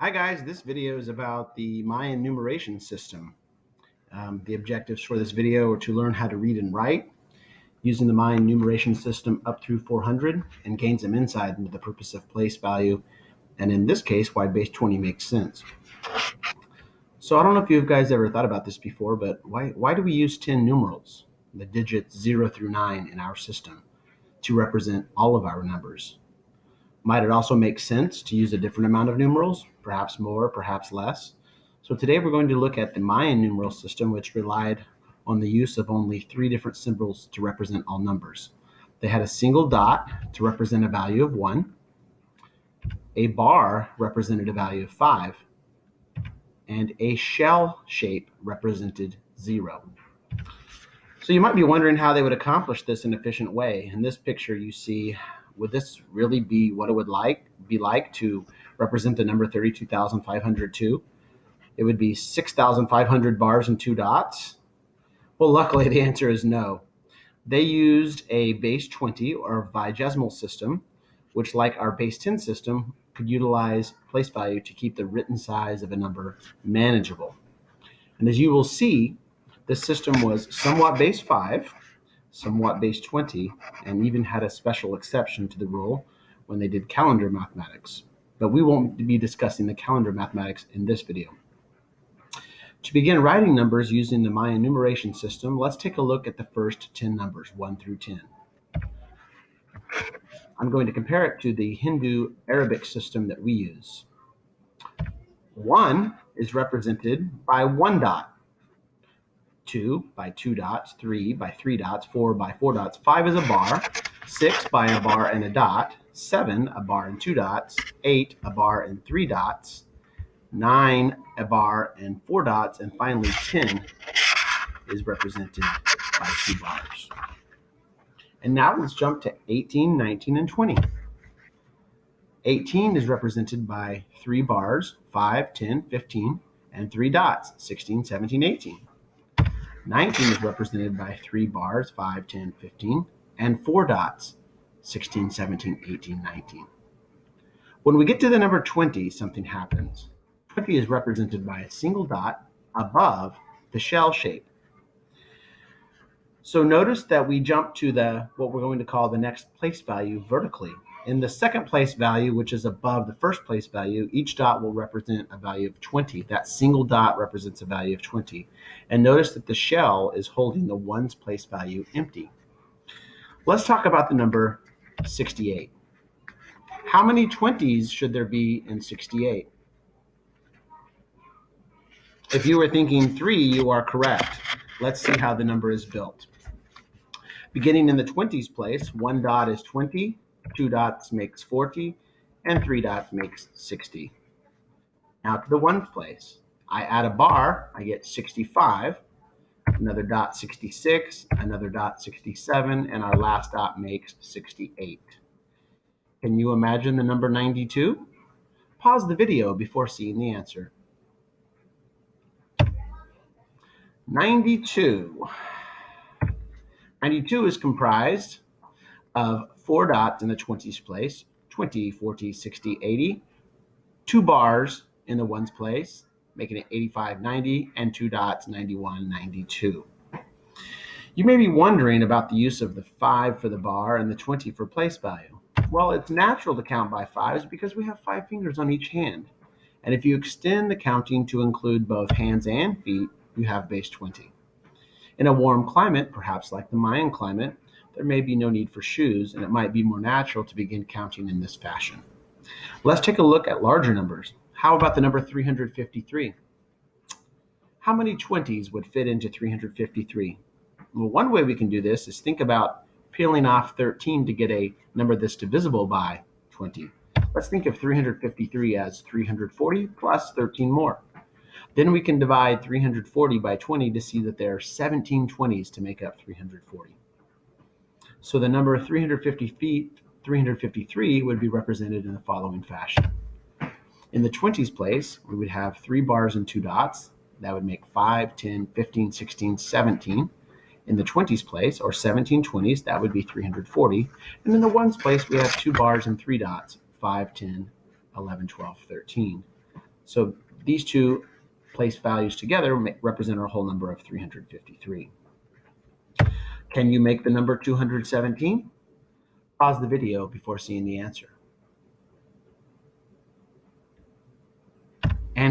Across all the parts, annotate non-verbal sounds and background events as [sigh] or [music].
Hi guys, this video is about the Mayan numeration system. Um, the objectives for this video are to learn how to read and write using the Mayan numeration system up through 400 and gain some insight into the purpose of place value and in this case why base 20 makes sense. So I don't know if you guys ever thought about this before, but why, why do we use 10 numerals, the digits 0 through 9 in our system, to represent all of our numbers? Might it also make sense to use a different amount of numerals, perhaps more, perhaps less? So today we're going to look at the Mayan numeral system, which relied on the use of only three different symbols to represent all numbers. They had a single dot to represent a value of 1, a bar represented a value of 5, and a shell shape represented 0. So you might be wondering how they would accomplish this in an efficient way. In this picture you see would this really be what it would like be like to represent the number 32,502? It would be 6,500 bars and two dots. Well, luckily [laughs] the answer is no. They used a base 20 or vigesimal system, which like our base 10 system could utilize place value to keep the written size of a number manageable. And as you will see, this system was somewhat base 5, somewhat base 20, and even had a special exception to the rule when they did calendar mathematics. But we won't be discussing the calendar mathematics in this video. To begin writing numbers using the Mayan numeration system, let's take a look at the first 10 numbers, 1 through 10. I'm going to compare it to the Hindu Arabic system that we use. 1 is represented by one dot two by two dots, three by three dots, four by four dots, five is a bar, six by a bar and a dot, seven a bar and two dots, eight a bar and three dots, nine a bar and four dots, and finally 10 is represented by two bars. And now let's jump to 18, 19, and 20. 18 is represented by three bars, 5, 10, 15, and three dots, 16, 17, 18. 19 is represented by three bars, 5, 10, 15, and four dots, 16, 17, 18, 19. When we get to the number 20, something happens. 20 is represented by a single dot above the shell shape. So notice that we jump to the what we're going to call the next place value vertically. In the second place value, which is above the first place value, each dot will represent a value of 20. That single dot represents a value of 20. And notice that the shell is holding the ones place value empty. Let's talk about the number 68. How many 20s should there be in 68? If you were thinking three, you are correct. Let's see how the number is built. Beginning in the 20s place, one dot is 20, two dots makes 40, and three dots makes 60. Now to the ones place. I add a bar, I get 65, another dot 66, another dot 67, and our last dot makes 68. Can you imagine the number 92? Pause the video before seeing the answer. 92. 92 is comprised of four dots in the 20s place, 20, 40, 60, 80, two bars in the ones place, making it 85, 90, and two dots, 91, 92. You may be wondering about the use of the 5 for the bar and the 20 for place value. Well, it's natural to count by fives because we have five fingers on each hand. And if you extend the counting to include both hands and feet, you have base 20. In a warm climate, perhaps like the Mayan climate, there may be no need for shoes, and it might be more natural to begin counting in this fashion. Let's take a look at larger numbers. How about the number 353? How many 20s would fit into 353? Well, one way we can do this is think about peeling off 13 to get a number that's divisible by 20. Let's think of 353 as 340 plus 13 more. Then we can divide 340 by 20 to see that there are 17 20s to make up 340. So the number 350 feet, 353 would be represented in the following fashion. In the 20s place, we would have three bars and two dots. That would make 5, 10, 15, 16, 17. In the 20s place, or 17 20s, that would be 340. And in the ones place, we have two bars and three dots, 5, 10, 11, 12, 13. So these two place values together represent our whole number of 353. Can you make the number 217? Pause the video before seeing the answer.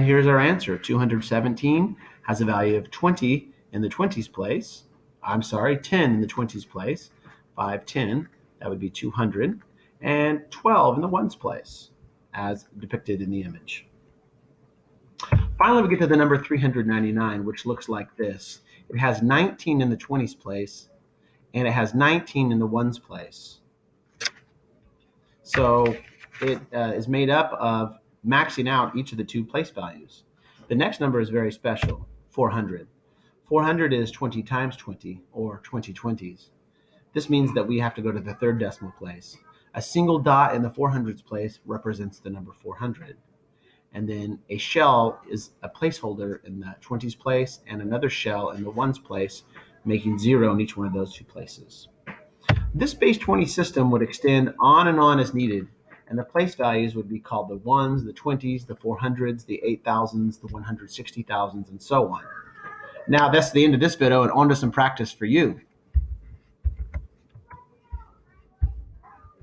Here's our answer. 217 has a value of 20 in the 20s place. I'm sorry, 10 in the 20s place. 5, 10, that would be 200. And 12 in the ones place, as depicted in the image. Finally, we get to the number 399, which looks like this. It has 19 in the 20s place, and it has 19 in the ones place. So it uh, is made up of maxing out each of the two place values. The next number is very special, 400. 400 is 20 times 20, or 20 20s. This means that we have to go to the third decimal place. A single dot in the 400s place represents the number 400. And then a shell is a placeholder in the 20s place and another shell in the ones place, making zero in each one of those two places. This base 20 system would extend on and on as needed, and the place values would be called the ones, the 20s, the 400s, the 8000s, the 160,000s, and so on. Now, that's the end of this video, and on to some practice for you.